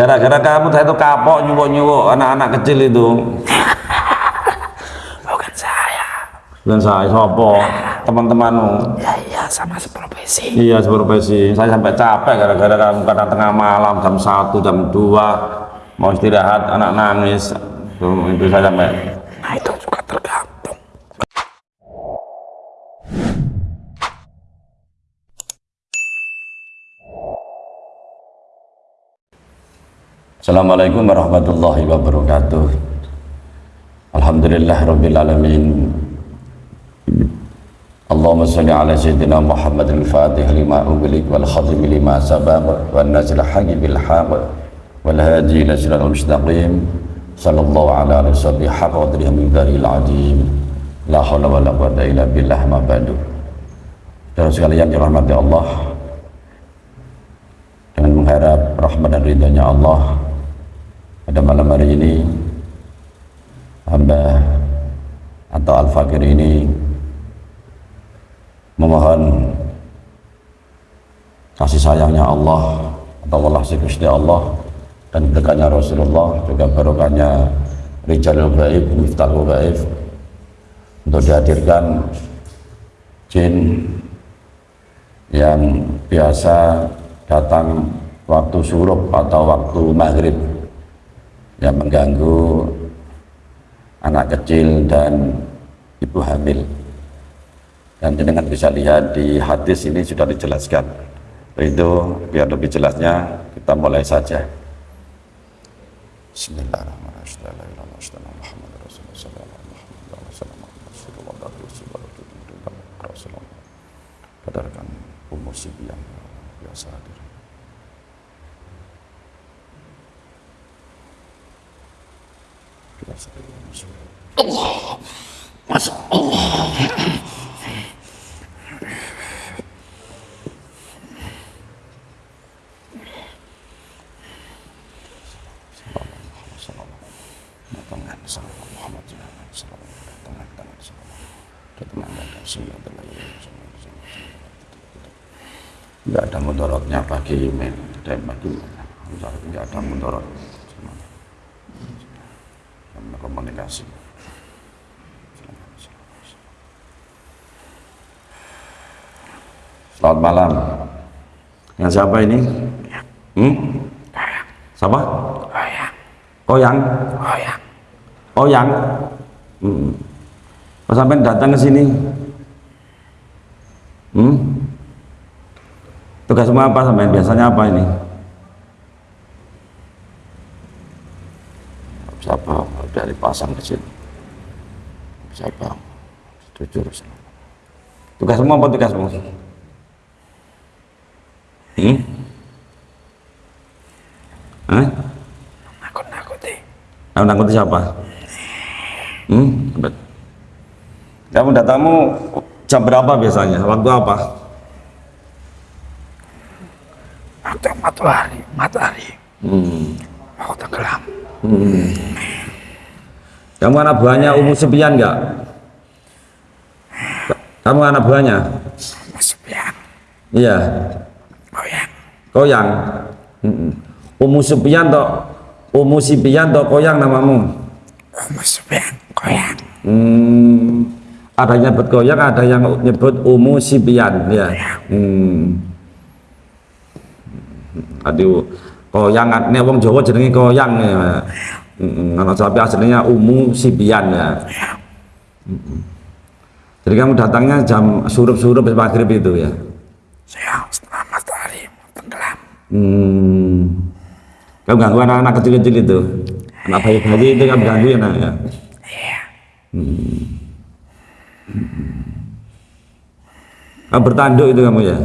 Gara-gara kamu saya itu kapok nyuwuk-nyuwuk anak-anak kecil itu. Bukan saya. Dan saya sopo teman-temanmu. Ya iya sama seprofesi. Iya seprofesi. Saya sampai capek gara-gara kamu kadang tengah malam jam 1 jam 2 mau istirahat anak nangis. Itu, itu saya sampai Nah itu juga tergantung. Assalamualaikum warahmatullahi wabarakatuh. Alhamdulillah rabbil alamin. Allahumma salli ala sayyidina Muhammad al-Fatih lima ughliq wal khatim lima sabaq wan nazil haqqi bil haqq wal hadi ila siratal mustaqim. Sallallahu ala alihi wasallam haqqa qadrihi min daril azim. La haula wala quwwata illa billah ma ba'du. Saudara sekalian dirahmati Allah dengan mengharap rahmat dan ridhonya Allah pada malam hari ini hamba atau al-fakir ini memohon kasih sayangnya Allah atau Allah Gusti Allah dan berkahnya Rasulullah juga barokahnya Rijalul Gaib, Miftahul Gaib untuk dihadirkan jin yang biasa datang waktu surup atau waktu maghrib yang mengganggu anak kecil dan ibu hamil dan jenengan bisa lihat di hadis ini sudah dijelaskan itu biar lebih jelasnya kita mulai saja Kadarkan umur sibian biasa hadir. Enggak ada mudorotnya bagi email dan bagi enggak ada mudorot. sama komunikasi. Selamat malam. Yang siapa ini? Hmm? Siapa? Oyang. Oyang. Oyang. Hmm. Kok sampai datang ke sini? Hmm? Tugas semua apa sampai biasanya apa ini? Siapa dari pasang ke sini? Siapa? Jujur. Tugas semua apa tugasmu? Hmm? Hah? Nakut-nakuti. Kamu nakuti siapa? Hmm? Bet. Kamu datangmu jam berapa biasanya? Waktu apa? Waktu matahari, matahari. Hmm. Mau tenggelam. Hmm. Kamu anak buahnya Umu Sepian enggak? Kamu anak buahnya? Sepian. Iya. Oyang. Koyang. Hmm. Umu Sepian toh Umu Sipian toh Koyang namamu? Umur sepian. Koyang. Hmm. Ada yang nyebut Koyang, ada yang nyebut Umu Sipian ya. Hmm. Aduh, Koyang nek wong Jawa jenenge Koyang ya. Ana sapi aslinya Umu Sipian ya. Jadi kamu datangnya jam surup-surup maghrib itu ya. Siang setelah matahari tenggelam. Hmm. Kamu ganggu anak-anak kecil-kecil itu. Anak bayi-bayi itu kamu ganggu ya, nak, ya. Iya. Kamu bertanduk itu kamu ya.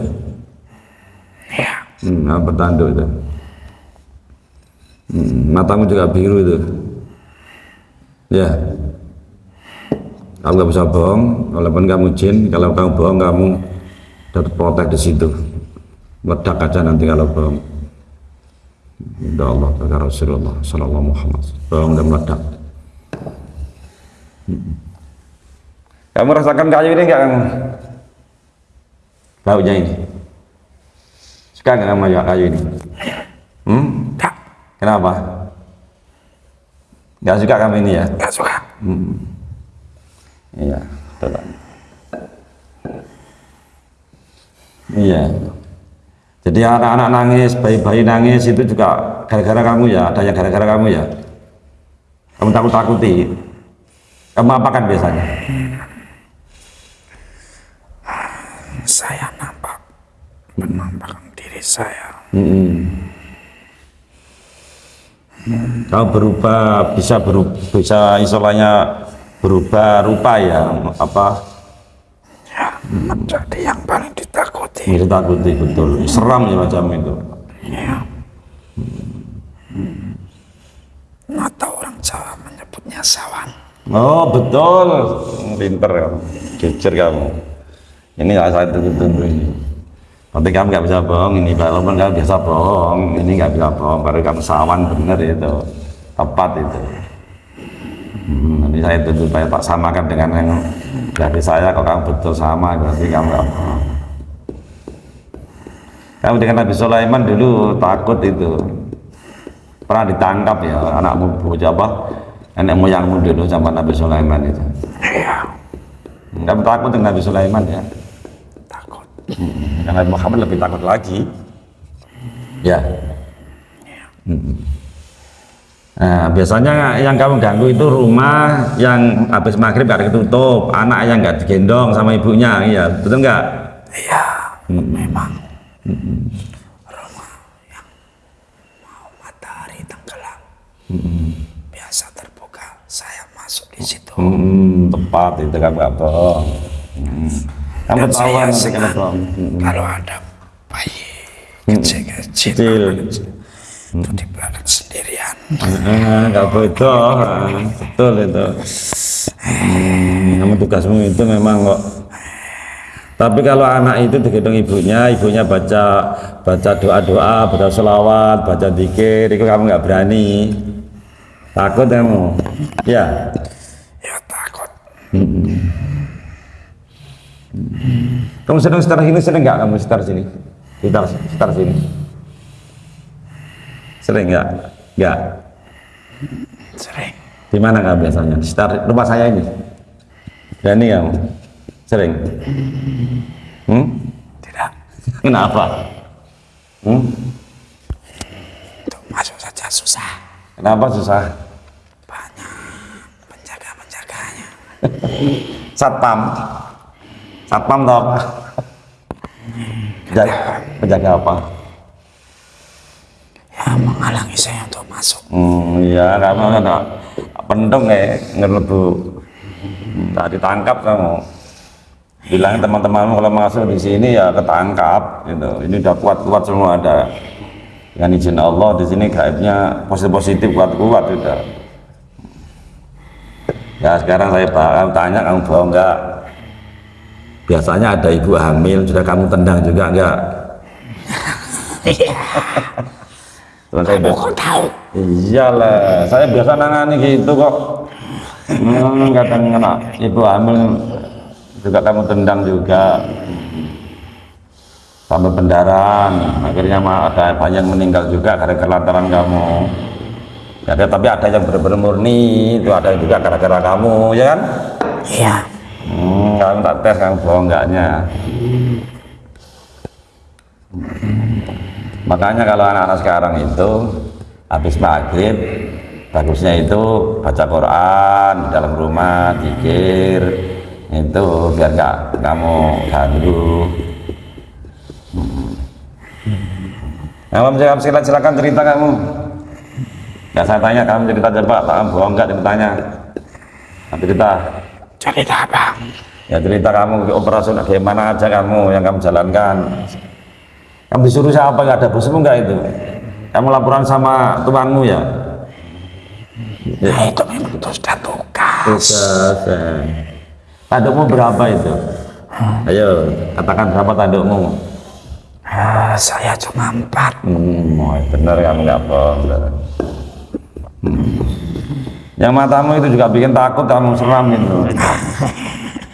Iya. Hmm, kamu bertanduk itu. Hmm, matamu juga biru itu. Ya. Kamu nggak bisa bohong, walaupun kamu jin, kalau kamu bohong kamu terprotek di situ. Meledak aja nanti kalau bohong. Ya Allah, kata Rasulullah Sallallahu Muhammad. Bohong dan meledak. Kamu rasakan kayu ini enggak kamu? Baunya ini. Suka nggak kamu kayu ini? Hmm? Kenapa? Nggak suka kamu ini ya? Gak suka. Iya, betul. Iya. Jadi anak-anak nangis, bayi-bayi nangis itu juga gara-gara kamu ya, ada yang gara-gara kamu ya. Kamu takut-takuti. Kamu apakan biasanya? Saya nampak menampakkan diri saya. Kamu berubah, bisa berubah, bisa istilahnya berubah rupa ya, apa? Ya, menjadi yang paling ditakuti. Ini takuti betul, seram ya macam itu. Ya. Atau orang Jawa menyebutnya sawan. Oh betul, pinter kamu, jujur kamu. Ini ya saya tunggu-tunggu ini. Tapi kamu nggak bisa bohong ini, walaupun kamu biasa bohong, ini nggak bisa bohong. Baru kamu sawan bener itu, tepat itu. Hmm, nanti saya tuntut supaya tak samakan dengan yang dari saya. Kalau kamu betul sama, berarti kamu nggak bohong. Kamu dengan Nabi Sulaiman dulu takut itu, pernah ditangkap ya anakmu bocah apa? Nenek moyangmu dulu sama Nabi Sulaiman itu. Kamu takut dengan Nabi Sulaiman ya? Yang Nabi Muhammad lebih takut lagi. Ya. Mm. Nah, biasanya yang kamu ganggu itu rumah yang habis maghrib gak ditutup, anak yang nggak digendong sama ibunya, iya betul nggak? Iya, memang. Rumah yang mau matahari tenggelam. Biasa terbuka, saya masuk di situ. Hmm, tepat itu kamu nggak bohong. Hmm. Kamu Dan nanti senang bohong. Hmm. kalau ada bayi kecil-kecil Kecil. itu di belakang sendirian. Ah, nggak betul, Ah, betul itu. Hmm, kamu tugasmu itu memang kok. Tapi kalau anak itu digendong ibunya, ibunya baca baca doa doa, baca selawat, baca dikir, itu kamu nggak berani. Takut kamu, ya. Ya takut. Kamu sedang setar sini sering nggak kamu setar sini? Setar setar sini. Sering nggak? Nggak. Sering. Di mana nggak biasanya? Di sekitar rumah saya ini. Berani kamu? Sering? Hmm? Tidak. Kenapa? Hmm? Untuk masuk saja susah. Kenapa susah? Banyak penjaga-penjaganya. Satpam. Satpam tau apa? Penjaga, penjaga apa? Ya menghalangi saya untuk masuk. Hmm, iya kamu kan pendung ya ngerlebu. Tak ditangkap kamu. Bilang teman-temanmu kalau masuk di sini ya ketangkap gitu. Ini udah kuat-kuat semua ada. Dengan izin Allah di sini gaibnya positif-positif kuat-kuat sudah. Ya sekarang saya bakal tanya kamu bohong enggak? Biasanya ada ibu hamil sudah kamu tendang juga enggak? Saya Kamu kok tahu? Iyalah, saya biasa nangani gitu kok. Hmm, kadang kena ibu hamil juga kamu tendang juga. Sampai pendarahan, akhirnya mah ada banyak yang meninggal juga gara-gara lantaran kamu. Ya, ada- tapi ada yang benar-benar murni, itu ada juga gara-gara kamu, ya kan? Iya. Hmm, kamu tak tes kamu bohong enggaknya. Makanya kalau anak-anak sekarang itu habis maghrib bagusnya itu baca Quran di dalam rumah, zikir itu biar nggak kamu ganggu. Nah, Kamu silakan, silakan, cerita kamu. Ya saya tanya kamu cerita coba, kamu bohong nggak ceritanya? Nanti cerita. Cerita apa? Ya cerita kamu operasional gimana aja kamu yang kamu jalankan. Kamu disuruh siapa nggak ada bosmu nggak itu? Kamu laporan sama tuanmu ya? Nah itu memang itu sudah tugas. Tugas. ya. Tandukmu berapa itu? Ayo katakan berapa tandukmu? Ah, saya cuma empat. Hmm, oh, benar kamu nggak bohong. Hmm. Yang matamu itu juga bikin takut kamu seram itu.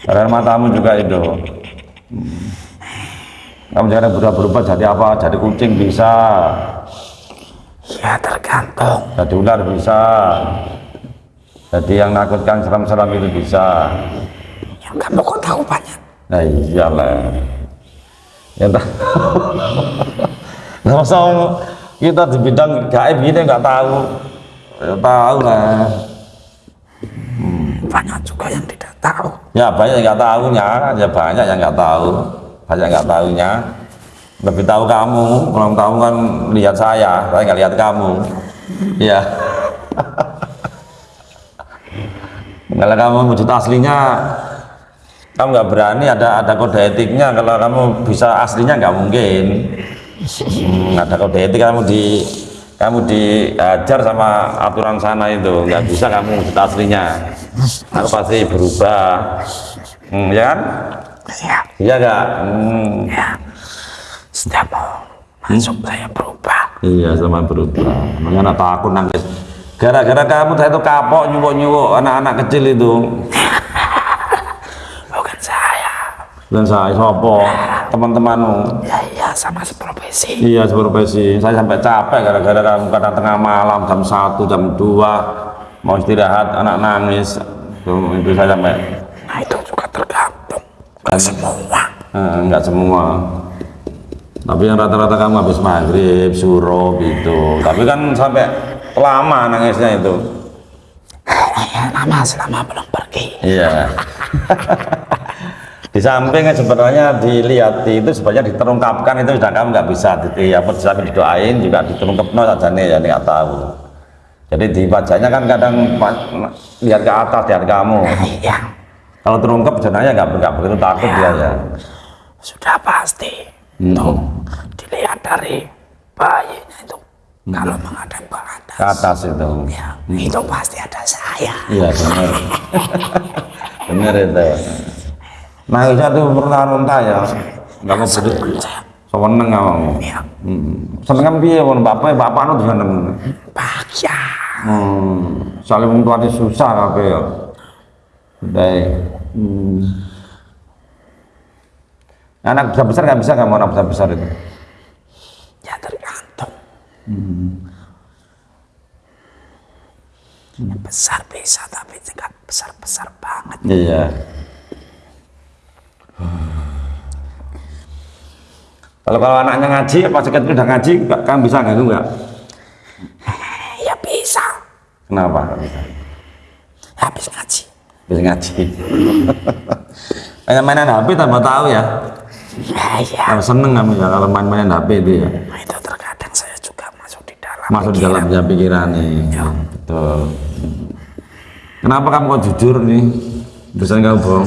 Karena matamu juga itu. Hmm. Kamu jangan berubah-berubah jadi apa? Jadi kucing bisa. Ya tergantung. Jadi ular bisa. Jadi yang nakutkan seram-seram itu bisa. Yang kamu kok tahu banyak? Nah iyalah. Ya tak. Nggak usah kita di bidang gaib gini nggak tahu. Ya, tahu lah. Banyak juga yang tidak tahu. Ya banyak yang nggak tahunya, ya banyak yang nggak tahu, banyak nggak tahunya. Lebih tahu kamu, kalau tahu kan lihat saya, saya nggak lihat kamu. Ya. kalau kamu wujud aslinya, kamu nggak berani ada ada kode etiknya. Kalau kamu bisa aslinya nggak mungkin. Hmm, ada kode etik kamu di kamu diajar sama aturan sana itu nggak bisa kamu wujud aslinya. Aku pasti berubah, hmm, ya kan? Ya, Iya nggak? Hmm. ya. Setiap mau masuk saya berubah. Iya sama berubah. Makanya takut nangis. Gara-gara kamu saya itu kapok nyuwuk-nyuwuk anak-anak kecil itu. Bukan saya. Dan saya sopo teman-temanmu. Ya iya sama seprofesi. Iya seprofesi. Saya sampai capek gara-gara kadang tengah malam jam 1, jam 2 mau istirahat anak nangis. Itu, saya sampai Nah itu juga tergantung. Gak semua. eh, enggak semua. Tapi yang rata-rata kamu habis maghrib, suruh gitu. Tapi kan sampai lama nangisnya itu. Ya, lama selama belum pergi. Iya. di samping sebenarnya dilihat itu sebenarnya diterungkapkan itu sudah kamu nggak bisa di apa samping didoain juga diterungkapno saja nih ya nggak tahu. Jadi di wajahnya kan kadang lihat ke atas lihat kamu. Iya. Kalau terungkap sebenarnya nggak nggak begitu takut dia ya. Sudah pasti. Hmm. Tuh, dilihat dari bayinya itu. Kalau menghadap ke atas. Ke atas itu. Ya, itu pasti ada saya. Iya benar. benar itu. Tuh pernah muntah ya. Nggak mau. Saya, Seneng Hmm. Seneng piye pun bapak bapak nu seneng. bahagia. Hmm. Soalnya wong tuane susah kabeh ya. Baik. Hmm. Anak besar besar nggak bisa kamu anak besar besar itu. Ya tergantung. Hmm. Besar bisa, tapi tidak besar-besar banget. Iya. Kalau kalau anaknya ngaji, pas kecil udah ngaji, nggak- kamu bisa nggak nggak? Ya bisa. Kenapa? bisa? Habis ngaji. Bisa ngaji. Mainan HP tambah tahu ya. Ya, ya. Kalau seneng kamu ya kalau main-mainin HP itu ya. Nah, itu terkadang saya juga masuk di dalam. Masuk di dalam pikiran. ya pikiran nih. Betul. Kenapa kamu kok jujur nih? Biasanya kamu bohong.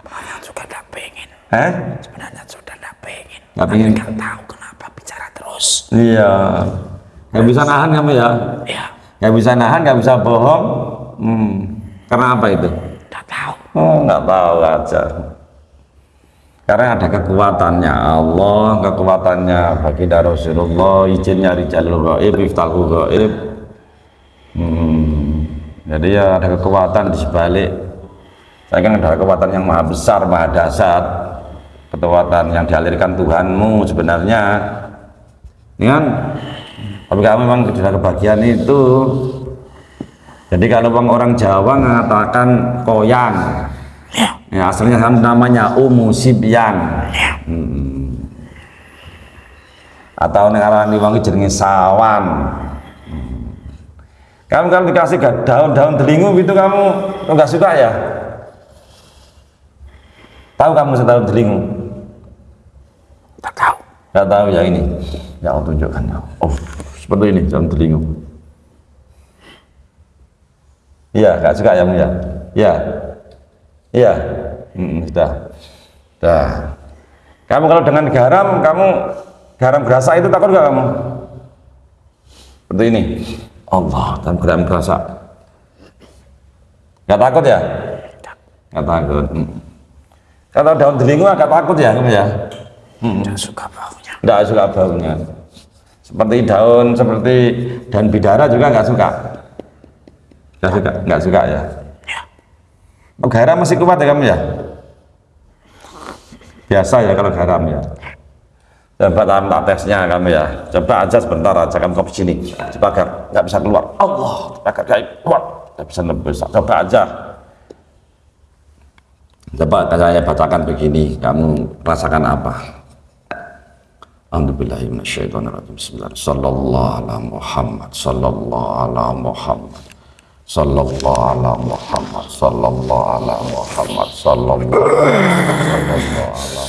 Sebenarnya juga nggak pengen. Eh? Sebenarnya sudah nggak pengen. Tapi pengen. nggak tahu kenapa bicara terus. Iya. Gak bisa nahan kamu ya? Ya, Gak bisa nahan, gak bisa bohong. Hmm. Karena apa itu? nggak tahu. Oh, nggak tahu aja. Karena ada kekuatannya Allah, kekuatannya baginda Rasulullah, izinnya Rijalul Gaib, Iftahul Gaib. Hmm. Jadi ya ada kekuatan di sebalik. Saya kan ada kekuatan yang maha besar, maha dahsyat. Kekuatan yang dialirkan Tuhanmu sebenarnya. Ya kan? Tapi kamu memang sudah kebagian itu. Jadi kalau bang orang Jawa mengatakan koyan, ya aslinya namanya umu sibyan. Hmm. Atau negara diwangi jenenge sawan. Kamu kan dikasih daun-daun delingu itu kamu nggak suka ya? Tahu kamu daun delingu? Nggak tahu. Nggak tahu ya ini. Ya Allah tunjukkan. Oh, seperti ini daun delingu. Iya, nggak suka ya, Mu, ya? Iya. Iya. Hmm, sudah. Sudah. Kamu kalau dengan garam, kamu garam gerasa itu takut nggak kamu? Seperti ini. Allah, dalam garam gerasa. Nggak takut ya? Nggak takut. Hmm. Kalau daun delingu agak takut ya kamu ya? Nggak suka baunya. Nggak suka baunya. Seperti daun, seperti daun bidara juga nggak suka. Nggak suka, nggak suka ya. Ya, Oh, garam masih kuat ya kamu ya? Biasa ya kalau garam ya. Coba tanpa tesnya kamu ya. Coba aja sebentar aja kamu ke sini. Coba agar nggak bisa keluar. Allah, agar nggak keluar. Nggak bisa lebih. Coba aja. Coba saya bacakan begini, kamu rasakan apa? Alhamdulillahirrahmanirrahim. Sallallahu ala Muhammad. Sallallahu ala Muhammad. Sallallahu ala Muhammad. Sallallahu ala Muhammad. Sallallahu sallallahu ala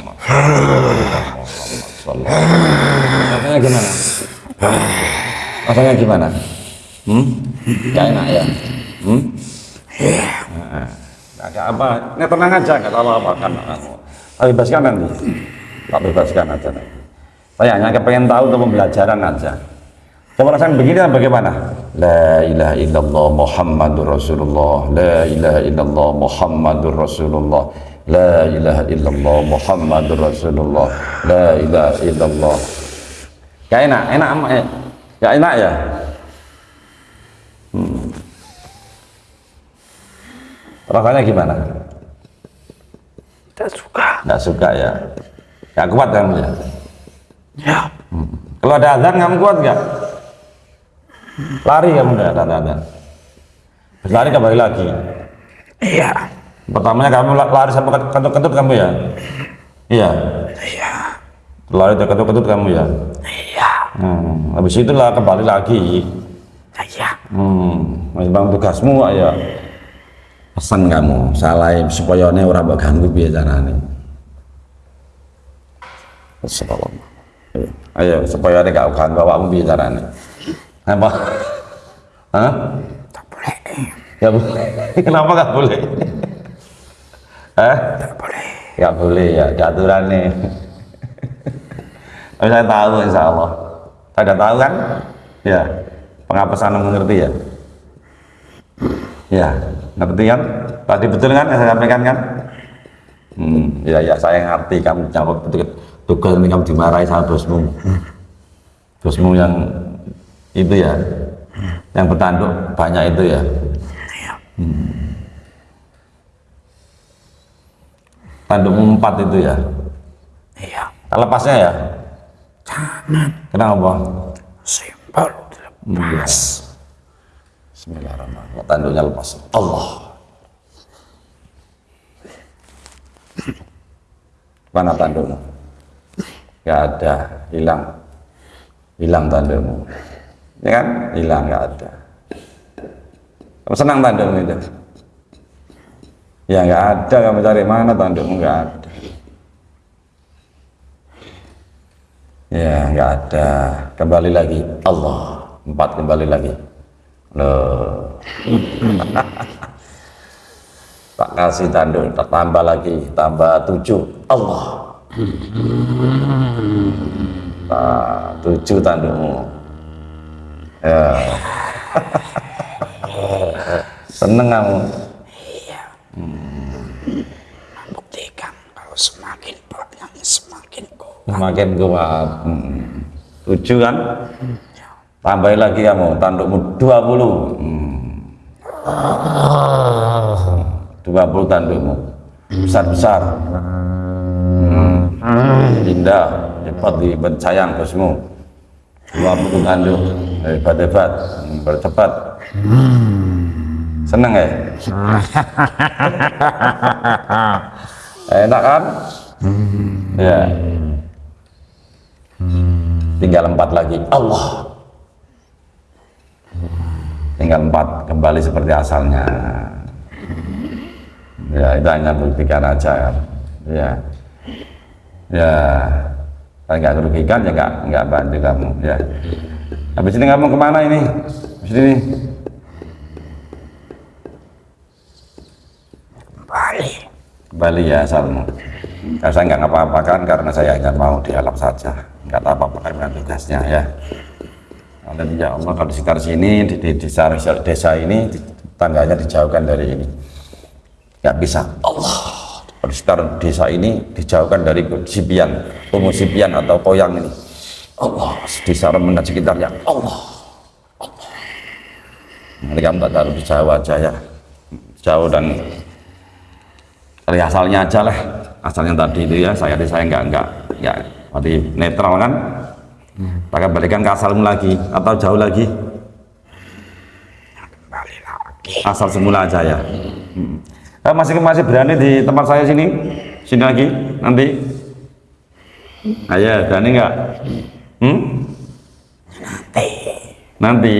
Muhammad. Rasanya gimana? Rasanya gimana? Hmm? Gak enak ya? Hmm? Nah, Agak apa? Ini tenang aja, nggak tahu apa kan. Tak bebaskan nanti. Tak bebaskan aja nanti. Saya hanya kepengen tahu untuk pembelajaran aja. Coba rasakan begini dan bagaimana? La ilaha illallah Muhammadur Rasulullah. La ilaha illallah Muhammadur Rasulullah. La ilaha illallah Muhammadur Rasulullah. La ilaha illallah. Gak enak, enak amat ya. Gak enak ya? Hmm. Rasanya gimana? Tidak suka. Gak suka ya? Gak kuat kamu ya? Ya. Kalau ada azan kamu kuat gak? Lari kamu gak ada azan? Lari kembali lagi. Iya. Pertamanya kamu la- lari sampai kentut-kentut kamu ya? Iya. Iya. Lari terkentut-kentut kamu ya? Iya. Hmm. Habis itulah kembali lagi. Iya. Hmm. Memang tugasmu ya. Pesan kamu, salah supaya ini orang mbok ganggu biar carane. Ayo, ayo supaya ini gak ganggu awakmu biar carane. Apa? Hah? Tak boleh. Ya boleh. Kenapa gak boleh? Eh? Tak boleh. Gak boleh ya, ada aturannya. Tapi saya tahu insya Allah. Udah tahu kan? Ya. Pengapesan mengerti ya? Ya, ngerti kan? Tadi betul kan yang saya sampaikan kan? Hmm, ya ya saya ngerti kamu jawab betul tugas ini kamu dimarahi sama bosmu. Bosmu yang itu ya, yang bertanduk banyak itu ya. Hmm. Tandukmu empat itu ya. Iya. Lepasnya ya? Jangan. Kenapa? Simpel. Lepas. Bismillahirrahmanirrahim. Tanduknya lepas. Allah. Mana tandukmu? Gak ada, hilang. Hilang tandukmu. Ya kan? Hilang, gak ada. Kamu senang tandukmu itu? Ya nggak ada, kamu cari mana tandukmu nggak ada. Ya nggak ada. Kembali lagi. Allah. Empat kembali lagi. Loh. tak kasih tanduk, tambah lagi, tambah tujuh. Allah. Nah, tujuh tandukmu. Ya. Seneng kamu. Buktikan kalau semakin banyak semakin kuat. Semakin kuat. Hmm. Tujuh kan? Tambahin lagi kamu, tandukmu 20. Hmm. 20 tandukmu. Besar-besar. Hmm. Indah, cepat di sayang bosmu. 20 tanduk. Hebat-hebat, Hmm, bercepat. Seneng ya? Enak kan? Ya. Tinggal empat lagi. Allah. Tinggal empat kembali seperti asalnya. Ya itu hanya buktikan aja ya. Ya. Ya. Kalau nggak merugikan ya nggak nggak bantu kamu ya. Habis ini kamu ke mana ini? Habis ini kembali ya asalmu. Karena saya nggak ngapa-apakan karena saya hanya mau dialog saja. Nggak apa-apa dengan tugasnya ya. Dan ya Allah kalau di sekitar sini di, di desa, desa ini di- tangganya dijauhkan dari ini. Nggak bisa. Allah. Di sekitar desa ini dijauhkan dari sipian, sipian atau koyang ini. Allah. Desa remen dan sekitarnya. Allah. Allah. Kamu tak taruh di jauh aja ya. Jauh dan dari asalnya aja lah asalnya tadi itu ya saya saya nggak nggak nggak Berarti netral kan? Kita kembalikan ke asalmu lagi atau jauh lagi? Asal semula aja ya. Hmm. Masih masih berani di tempat saya sini? Sini lagi nanti? Ayo, berani nggak? Hmm? Nanti. Nanti?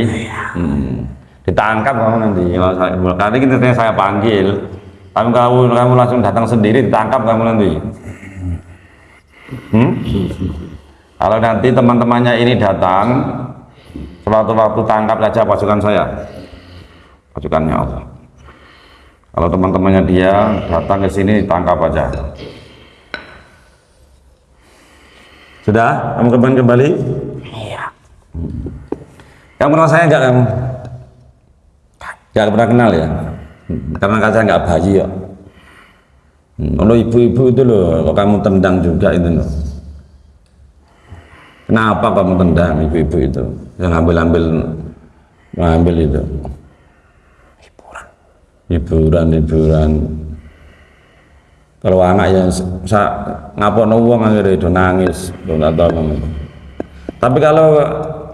Hmm. Ditangkap kamu nanti. Kalau saya, kali ini saya panggil. Kamu, kamu kamu langsung datang sendiri ditangkap kamu nanti. Hmm? Kalau nanti teman-temannya ini datang, sewaktu-waktu tangkap saja pasukan saya, pasukannya Allah. Kalau teman-temannya dia datang ke sini tangkap aja. Sudah? Kamu kembali kembali? Iya. Kamu kenal saya enggak kamu? Enggak pernah kenal ya? Karena kan saya enggak bayi ya. Hmm, Kalau ibu-ibu itu loh, kok kamu tendang juga itu loh. Kenapa kamu tendang ibu-ibu itu? Yang ambil-ambil ngambil itu. Hiburan. Hiburan, hiburan. Kalau anak yang sa ngapono wong akhirnya itu nangis, minta tolong. Tapi kalau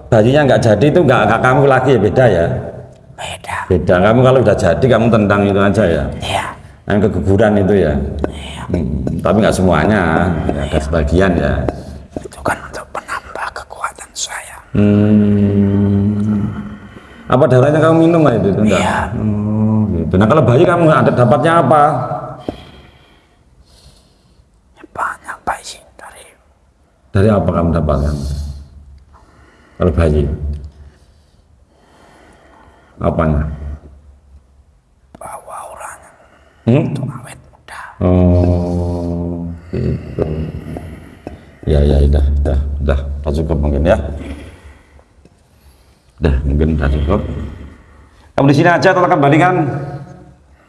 bayinya nggak jadi itu nggak nggak kamu lagi ya beda ya. Beda. Beda. Kamu kalau udah jadi kamu tendang itu aja ya. Iya. Yang keguguran itu ya. Hmm, tapi nggak semuanya, ya, ada sebagian ya. Itu kan untuk menambah kekuatan saya. Hmm. Apa darahnya kamu minum nggak itu? itu enggak? Iya. Oh, gitu. Nah kalau bayi kamu ada dapatnya apa? Ya, Banyak dari Dari apa kamu dapatkan? Kalau bayi? Apanya? bawah auranya. Hmm? Itu awet muda. Oh, gitu. Ya, ya, udah, udah, udah, udah cukup mungkin ya. Udah, mungkin udah cukup. Kamu di sini aja atau kembalikan?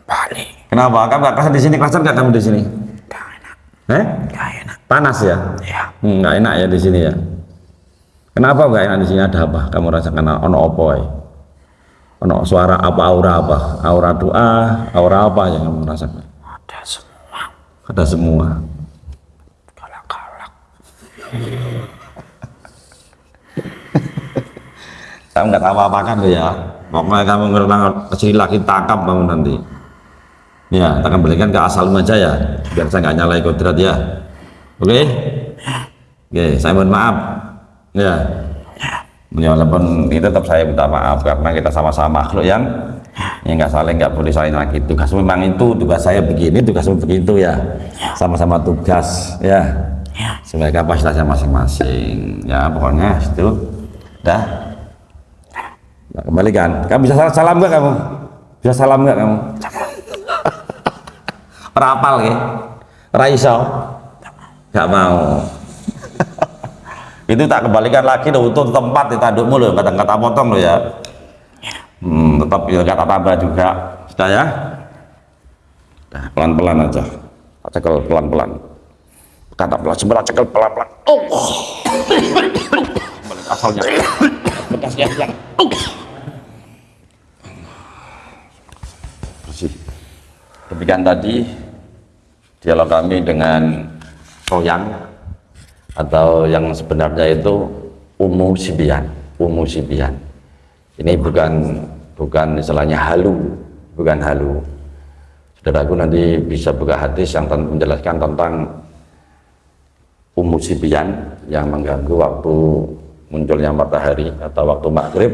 Balik. Kenapa? Kamu gak kerasan di sini? Kerasan gak kamu di sini? Gak enak. Eh? Gak enak. Panas ya? Ya. Hmm, nggak enak ya di sini ya. Kenapa nggak enak di sini? Ada apa? Kamu rasakan ono apa? Ya? Ono suara apa? Aura apa? Aura doa? Aura apa yang kamu rasakan? Ada semua. Ada semua. Galak-galak. Kamu nggak tahu apa kan ya? Pokoknya kamu ngerenang ke sini lagi tangkap kamu nanti. Ya, kita kembalikan ke asalmu aja ya, biar saya nggak nyalai kodrat ya. Oke? Oke, saya mohon maaf. Ya. Ya, walaupun itu tetap saya minta maaf karena kita sama-sama makhluk yang yang nggak saling nggak boleh saling lagi. Tugas memang itu tugas saya begini tugasmu begitu ya. Sama-sama tugas ya. Ya. sebagai kapasitasnya masing-masing. Ya pokoknya itu. Dah. Nah, kembalikan. Kamu bisa salam, salam nggak kamu? Bisa salam nggak kamu? Rapal ya. Raiso nggak mau itu tak kembalikan lagi loh untuk tempat di tandukmu loh kata kata potong loh ya hmm, tetap ya kata tambah juga sudah ya nah, pelan pelan aja cekel pelan pelan kata pelan sebenarnya cekel pelan pelan oh asalnya bekasnya yang bersih demikian tadi dialog kami dengan Soyang atau yang sebenarnya itu Umu Sibian Umu Sibian. Ini bukan bukan istilahnya halu bukan halu. Saudaraku nanti bisa buka hadis yang menjelaskan tentang Umu Sibian yang mengganggu waktu munculnya matahari atau waktu maghrib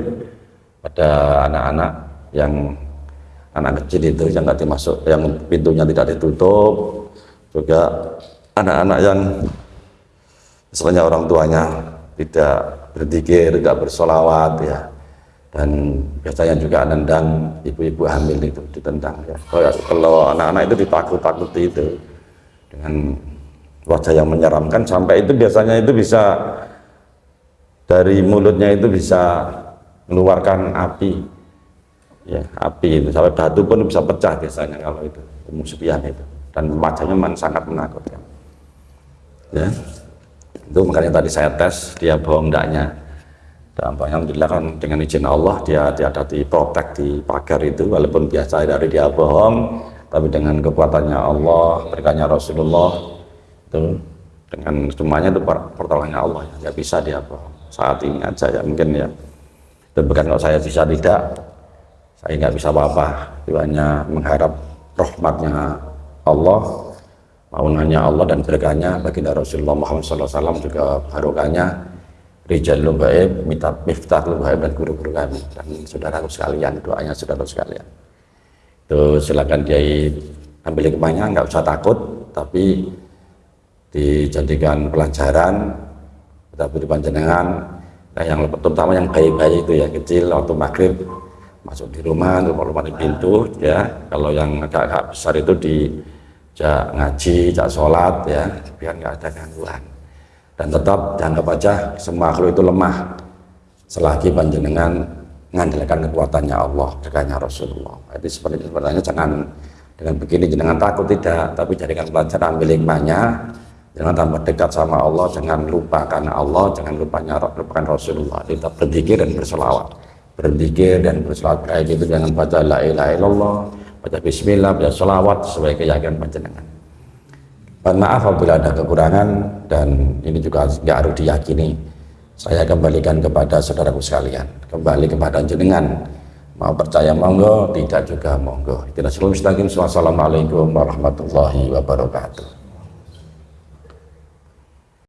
pada anak-anak yang anak kecil itu yang nggak dimasuk yang pintunya tidak ditutup. Juga anak-anak yang istilahnya orang tuanya tidak berzikir, tidak bersolawat ya. Dan biasanya juga nendang ibu-ibu hamil itu ditendang ya. Kalau, kalau anak-anak itu ditakut-takuti itu. Dengan wajah yang menyeramkan sampai itu biasanya itu bisa dari mulutnya itu bisa mengeluarkan api. Ya api itu. Sampai batu pun bisa pecah biasanya kalau itu musuhian itu. Dan wajahnya sangat menakutkan ya itu makanya tadi saya tes dia bohong ndaknya dan alhamdulillah kan dengan izin Allah dia dia ada di protek di pagar itu. Walaupun biasa dari dia bohong tapi dengan kekuatannya Allah berkahnya Rasulullah itu dengan semuanya itu pertolongannya Allah. Ya nggak bisa dia apa saat ini aja ya mungkin ya. Dan bukan kalau saya bisa tidak saya nggak bisa apa-apa. Itu hanya mengharap rahmatnya Allah maunannya Allah dan berkahnya baginda Rasulullah Muhammad SAW juga barokahnya. Rijal Lubaib, Mita Miftah Lubaib dan guru-guru kami. Dan saudaraku sekalian, doanya saudara sekalian. Itu silakan dia ambil hikmahnya, nggak usah takut, tapi dijadikan pelajaran, tapi panjenengan, nah yang terutama yang bayi-bayi itu ya kecil waktu maghrib masuk di rumah, rumah di pintu ya, kalau yang agak-agak besar itu di jak ngaji, jak sholat ya, biar nggak ada gangguan. Dan tetap dianggap aja semua makhluk itu lemah. Selagi panjenengan mengandalkan kekuatannya Allah dekatnya Rasulullah. Jadi seperti sebenarnya jangan dengan begini jangan takut tidak. Tapi jadikan pelajaran ambil hikmahnya. Jangan tambah dekat sama Allah jangan lupakan Allah jangan lupanya lupakan Rasulullah. Kita berzikir dan berselawat. Berzikir dan berselawat kayak gitu jangan baca la ilaha illallah baca bismillah baca selawat sebagai keyakinan panjenengan Mohon maaf apabila ada kekurangan dan ini juga nggak harus diyakini. Saya kembalikan kepada saudaraku sekalian, kembali kepada jenengan. Mau percaya monggo, tidak juga monggo. Tidak selalu. Wassalamualaikum warahmatullahi wabarakatuh.